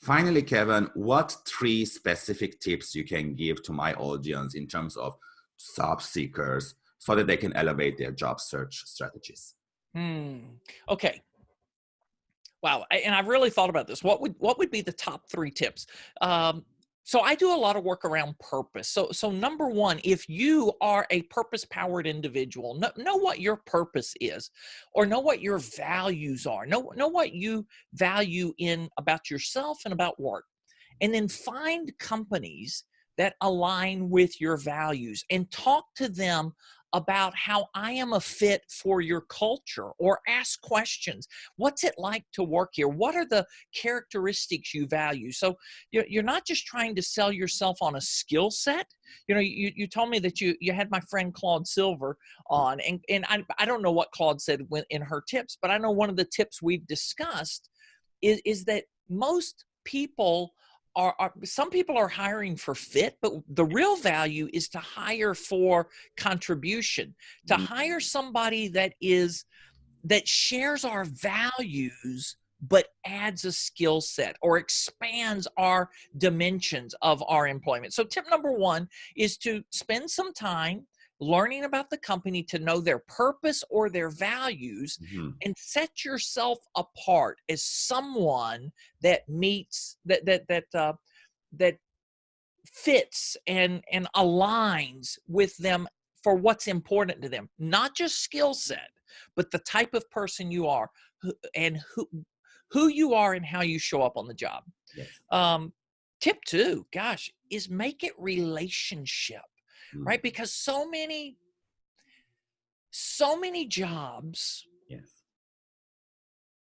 Finally, Kevin, what three specific tips you can give to my audience in terms of job seekers so that they can elevate their job search strategies? Hmm. Okay. Wow. And I've really thought about this. What would what would be the top three tips? Um, so I do a lot of work around purpose. So so number one, if you are a purpose powered individual, know, know what your purpose is, or know what your values are. Know know what you value in about yourself and about work, and then find companies that align with your values and talk to them about how I am a fit for your culture or ask questions. What's it like to work here? What are the characteristics you value? So you're not just trying to sell yourself on a skill set. You know, you, you told me that you, you had my friend Claude Silver on, and, and I, I don't know what Claude said in her tips, but I know one of the tips we've discussed is, is that most people are, are, some people are hiring for fit but the real value is to hire for contribution to mm-hmm. hire somebody that is that shares our values but adds a skill set or expands our dimensions of our employment so tip number one is to spend some time learning about the company to know their purpose or their values mm-hmm. and set yourself apart as someone that meets that that that uh, that fits and and aligns with them for what's important to them not just skill set but the type of person you are and who who you are and how you show up on the job yes. um tip two gosh is make it relationship mm. right? Because so many, so many jobs, yes,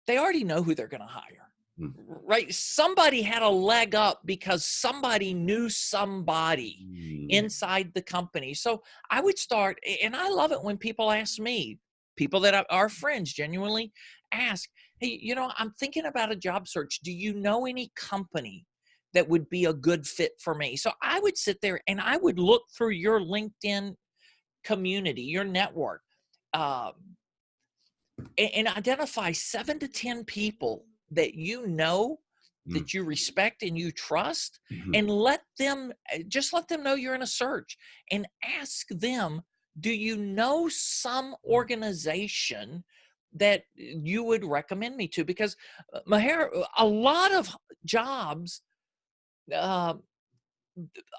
they already know who they're going to hire. Mm. Right? Somebody had a leg up because somebody knew somebody mm. inside the company. So I would start, and I love it when people ask me, people that are friends genuinely ask, Hey, you know, I'm thinking about a job search. Do you know any company that would be a good fit for me. So I would sit there and I would look through your LinkedIn community, your network, um, and, and, identify seven to 10 people that you know, mm. that you respect and you trust, mm-hmm. and let them eh, just let them know you're in a search and ask them, do you know some mm. organization? that you would recommend me to because uh, Maher, a lot of jobs uh,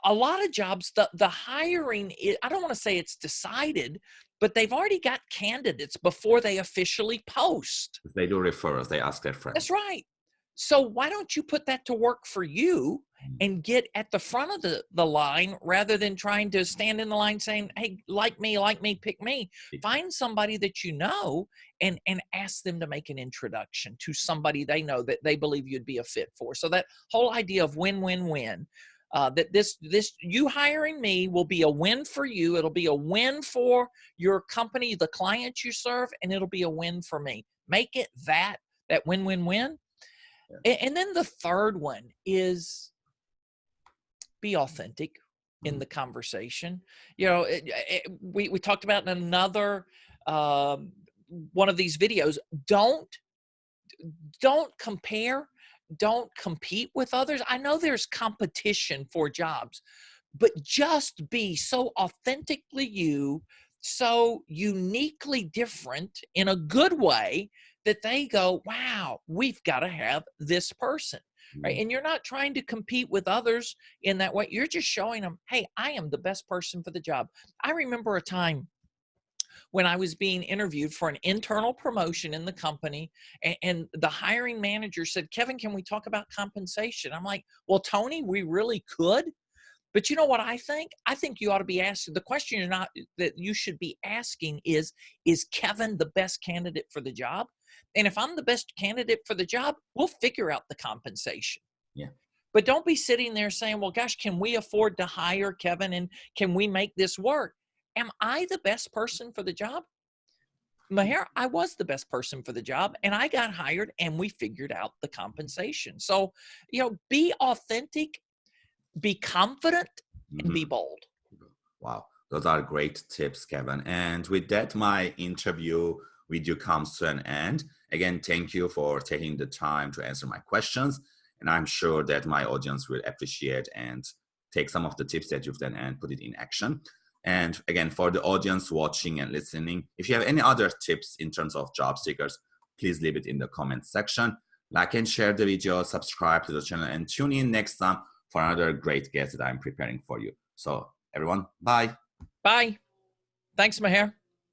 a lot of jobs the the hiring is, i don't want to say it's decided but they've already got candidates before they officially post. They do referrals they ask their friends. That's right so why don't you put that to work for you mm. and get at the front of the, the line rather than trying to stand in the line saying, hey, like me, like me, pick me. Find somebody that you know and, and ask them to make an introduction to somebody they know that they believe you'd be a fit for. So that whole idea of win-win-win, uh, that this this you hiring me will be a win for you. It'll be a win for your company, the clients you serve, and it'll be a win for me. Make it that that win-win-win yeah. And then the third one is be authentic in mm-hmm. the conversation. You know, it, it, we, we talked about in another um, one of these videos, don't, don't compare, don't compete with others. I know there's competition for jobs, but just be so authentically you, so uniquely different in a good way that they go, wow, we've got to have this person. Right. Mm-hmm. And you're not trying to compete with others in that way. You're just showing them, hey, I am the best person for the job. I remember a time when I was being interviewed for an internal promotion in the company, and, and, the hiring manager said, Kevin, can we talk about compensation? I'm like, well, Tony, we really could. But you know what I think? I think you ought to be asking the question you're not that you should be asking is is Kevin the best candidate for the job? And if I'm the best candidate for the job, we'll figure out the compensation. Yeah. But don't be sitting there saying, well, gosh, can we afford to hire Kevin and can we make this work? Am I the best person for the job? Maher, I was the best person for the job and I got hired and we figured out the compensation. So, you know, be authentic, be confident, and mm-hmm. be bold. Wow. Those are great tips, Kevin. And with that, my interview video comes to an end. Again, thank you for taking the time to answer my questions. And I'm sure that my audience will appreciate and take some of the tips that you've done and put it in action. And again, for the audience watching and listening, if you have any other tips in terms of job seekers, please leave it in the comment section. Like and share the video, subscribe to the channel, and tune in next time for another great guest that I'm preparing for you. So everyone, bye. Bye. Thanks, Maher.